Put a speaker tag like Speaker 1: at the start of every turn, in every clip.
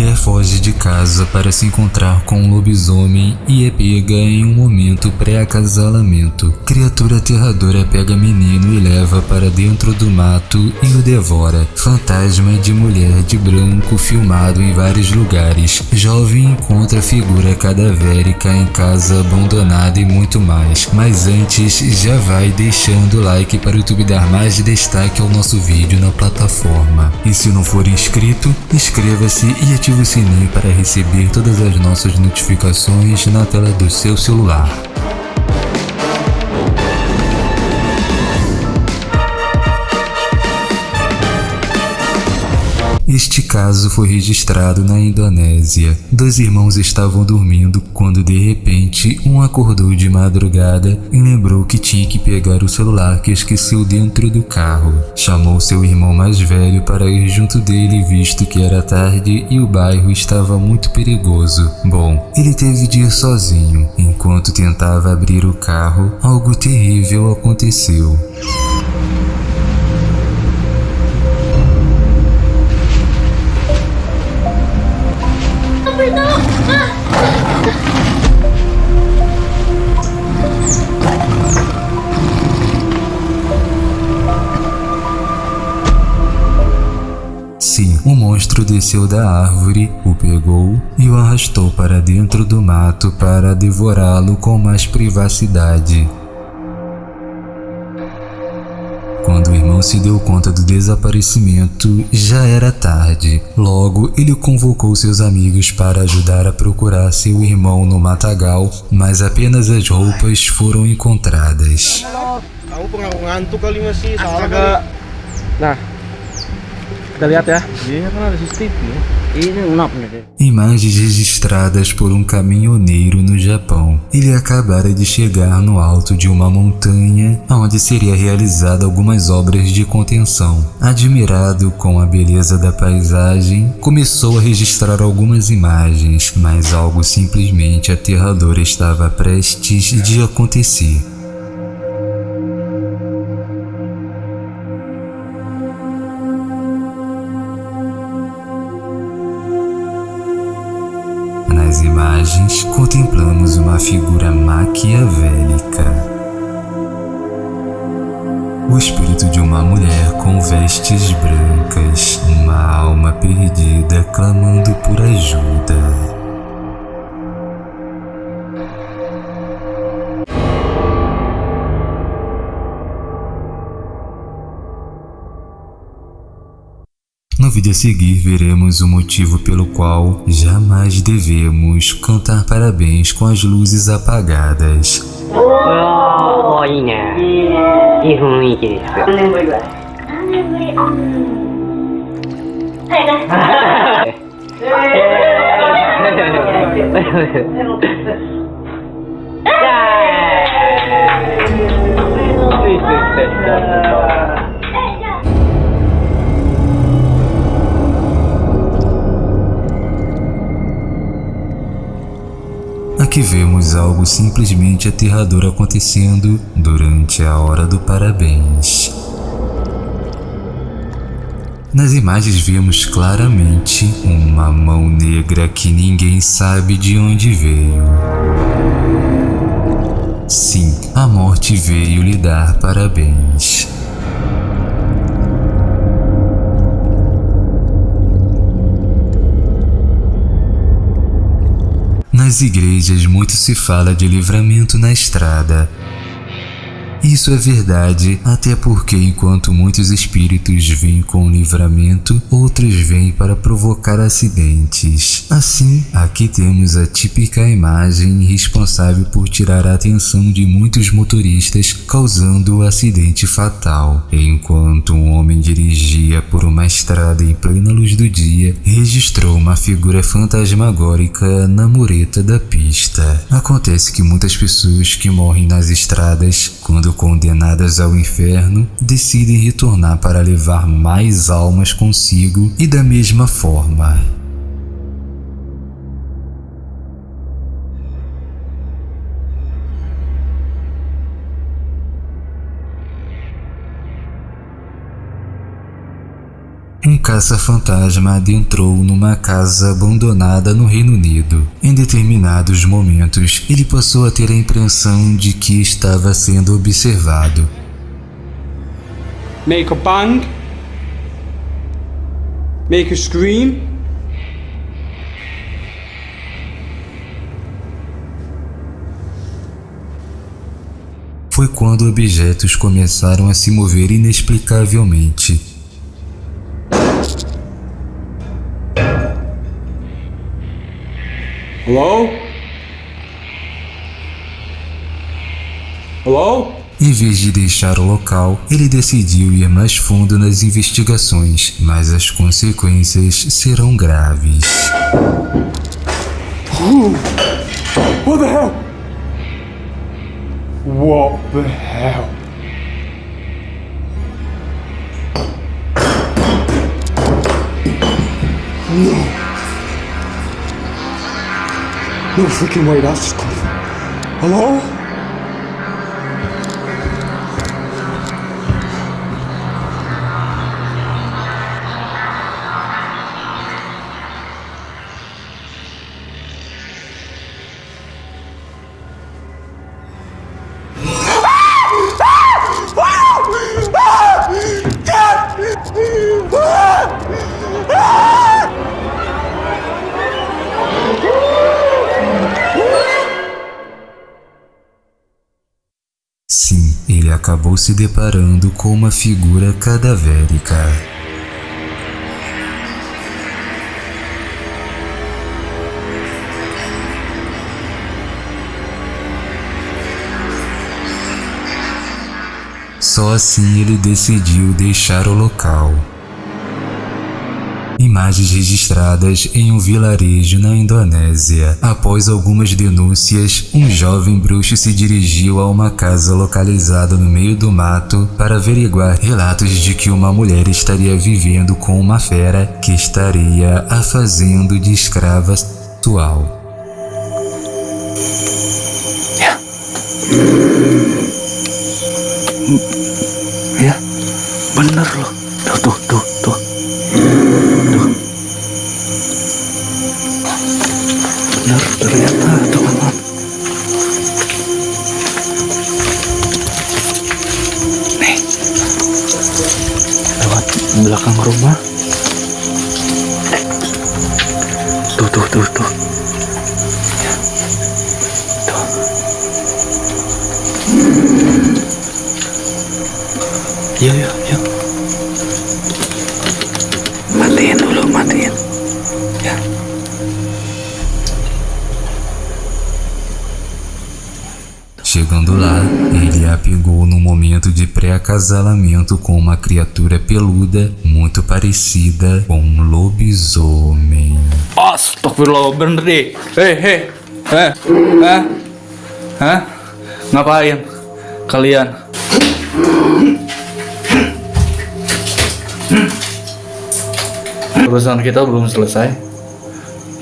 Speaker 1: mulher foge de casa para se encontrar com um lobisomem e é pega em um momento pré-acasalamento. Criatura aterradora pega menino e leva para dentro do mato e o devora. Fantasma de mulher de branco filmado em vários lugares. Jovem encontra figura cadavérica em casa abandonada e muito mais. Mas antes, já vai deixando o like para o YouTube dar mais destaque ao nosso vídeo na plataforma. E se não for inscrito, inscreva-se e ative o sininho para receber todas as nossas notificações na tela do seu celular. Este caso foi registrado na Indonésia. Dois irmãos estavam dormindo quando de repente um acordou de madrugada e lembrou que tinha que pegar o celular que esqueceu dentro do carro. Chamou seu irmão mais velho para ir junto dele visto que era tarde e o bairro estava muito perigoso. Bom, ele teve de ir sozinho. Enquanto tentava abrir o carro, algo terrível aconteceu. Monstro desceu da árvore, o pegou e o arrastou para dentro do mato para devorá-lo com mais privacidade. Quando o irmão se deu conta do desaparecimento, já era tarde. Logo, ele convocou seus amigos para ajudar a procurar seu irmão no matagal, mas apenas as roupas foram encontradas.
Speaker 2: Aku
Speaker 3: kita lihat ya.
Speaker 1: Imagens registradas por um caminhoneiro no Japão. Ele acabara de chegar no alto de uma montanha onde seria realizada algumas obras de contenção. Admirado com a beleza da paisagem, começou a registrar algumas imagens, mas algo simplesmente aterrador estava prestes de acontecer. Imagens, contemplamos uma figura maquiavélica. O espírito de uma mulher com vestes brancas, uma alma perdida clamando por ajuda. No vídeo a seguir veremos o motivo pelo qual jamais devemos cantar parabéns com as luzes apagadas.
Speaker 4: Oh, olha, que ruim que
Speaker 1: Aqui vemos algo simplesmente aterrador acontecendo durante a hora do parabéns. Nas imagens vemos claramente uma mão negra que ninguém sabe de onde veio. Sim, a morte veio lhe dar parabéns. Nas igrejas muito se fala de livramento na estrada. Isso é verdade, até porque enquanto muitos espíritos vêm com livramento, outros vêm para provocar acidentes. Assim, aqui temos a típica imagem responsável por tirar a atenção de muitos motoristas, causando o acidente fatal. Enquanto um homem dirigia por uma estrada em plena luz do dia, registrou uma figura fantasmagórica na mureta da pista. Acontece que muitas pessoas que morrem nas estradas, quando condenadas ao inferno, decidem retornar para levar mais almas consigo e da mesma forma. Caça-fantasma adentrou numa casa abandonada no Reino Unido. Em determinados momentos, ele passou a ter a impressão de que estava sendo observado.
Speaker 5: Make a bang. Make a scream.
Speaker 1: Foi quando objetos começaram a se mover inexplicavelmente.
Speaker 5: Hello? Hello?
Speaker 1: Em vez de deixar o local, ele decidiu ir mais fundo nas investigações, mas as consequências serão graves.
Speaker 5: What the hell? What the hell? No. No freaking way, that's just coming. Hello?
Speaker 1: Ele acabou se deparando com uma figura cadavérica. Só assim ele decidiu deixar o local. Imagens registradas em um vilarejo na Indonésia. Após algumas denúncias, um jovem bruxo se dirigiu a uma casa localizada no meio do mato para averiguar relatos de que uma mulher estaria vivendo com uma fera que estaria a fazendo de escrava sexual.
Speaker 6: Ya, belakang rumah. Tuh, tuh, tuh, tuh. Ya. Tuh. Yuk, yuk,
Speaker 1: Chegando lá, ele a pegou no momento de pré-acasalamento com uma criatura peluda muito parecida com um lobisomem.
Speaker 6: Astagfirullah, bener deh. Hei, hei. Heh, heh. Hah? Ngapain? Kalian? Urusan kita belum selesai.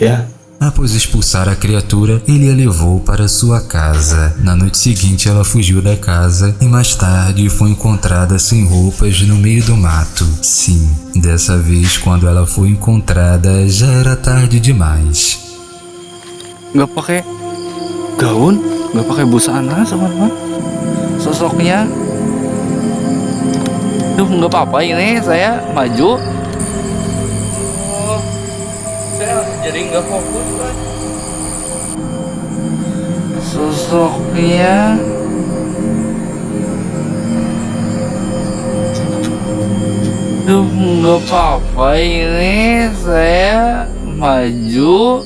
Speaker 6: Ya.
Speaker 1: Após expulsar a criatura, ele a levou para sua casa. Na noite seguinte, ela fugiu da casa e mais tarde foi encontrada sem roupas no meio do mato. Sim, dessa vez, quando ela foi encontrada, já era tarde demais.
Speaker 6: Nggak pakai gaun, nggak pakai busana, teman-teman. Sosoknya. Duh, nggak apa-apa ini saya maju. Jadi nggak fokus kan. Sosoknya. Duh, nggak apa-apa ini saya maju.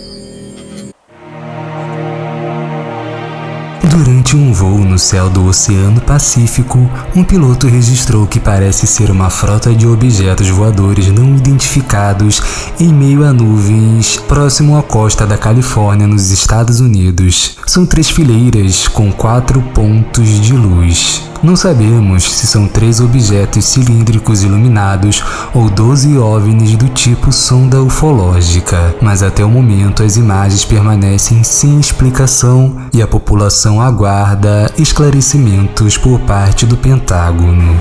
Speaker 1: Durante um voo no céu do Oceano Pacífico, um piloto registrou que parece ser uma frota de objetos voadores não identificados em meio a nuvens próximo à costa da Califórnia, nos Estados Unidos. São três fileiras com quatro pontos de luz. Não sabemos se são três objetos cilíndricos iluminados ou 12 OVNIs do tipo sonda ufológica, mas até o momento as imagens permanecem sem explicação e a população aguarda aguarda esclarecimentos por parte do Pentágono.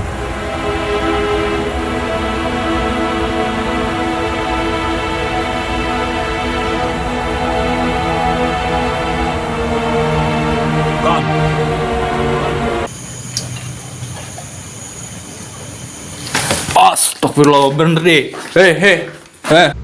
Speaker 7: Astagfirullah berhenti. Hei, hei. Hei. É.